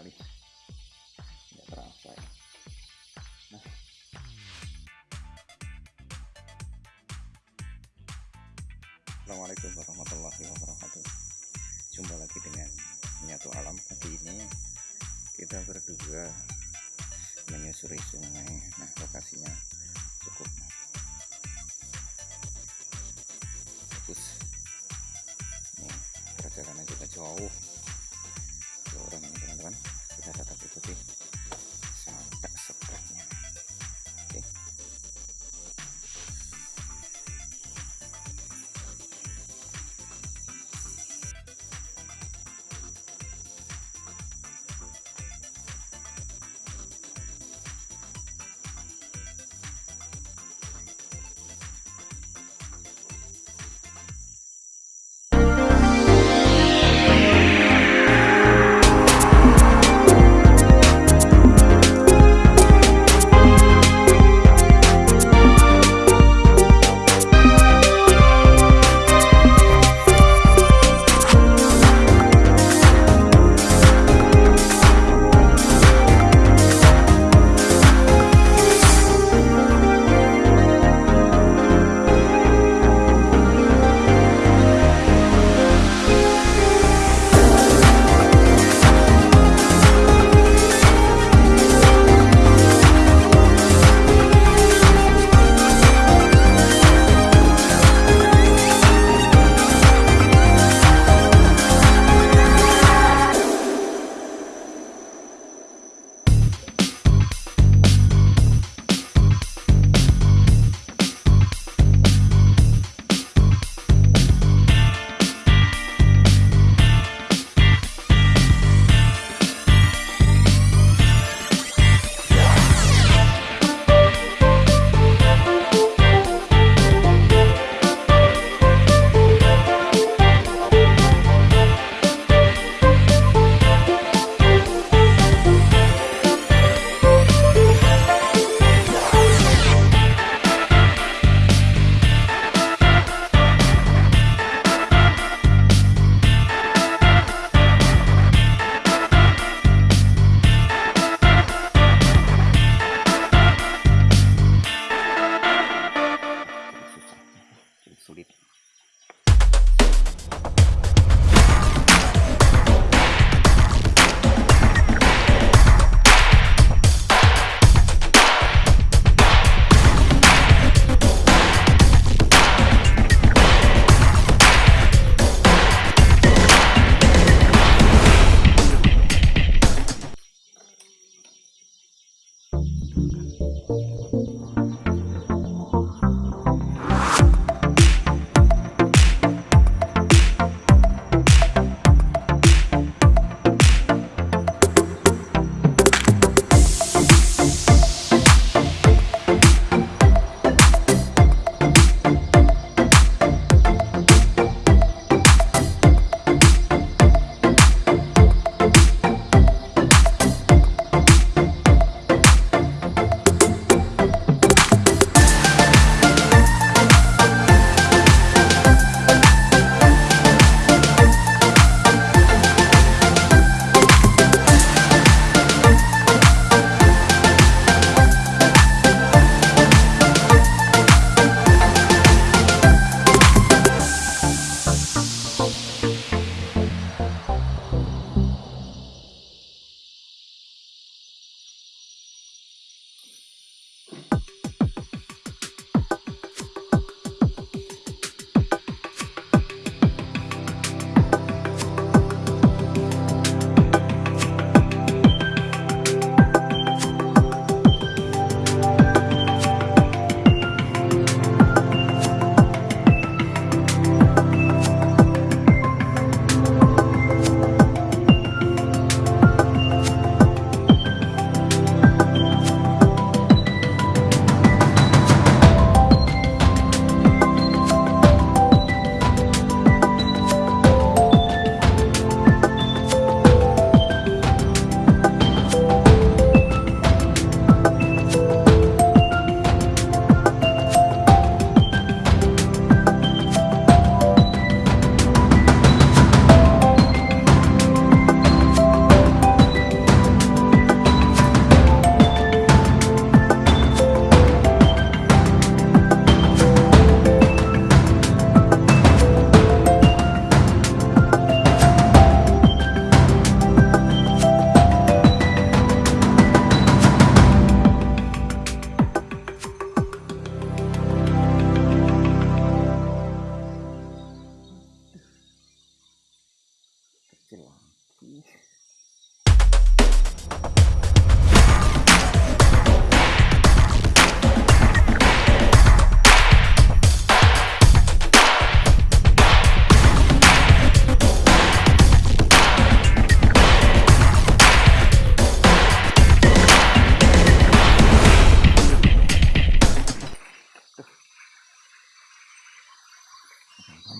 sekali. Nggak terasa ya. Nah. Assalamualaikum warahmatullahi wabarakatuh. Jumpa lagi dengan menyatu alam. Pagi ini kita berdua menyusuri sungai. Nah lokasinya cukup bagus. Nih perjalanan juga jauh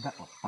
that one.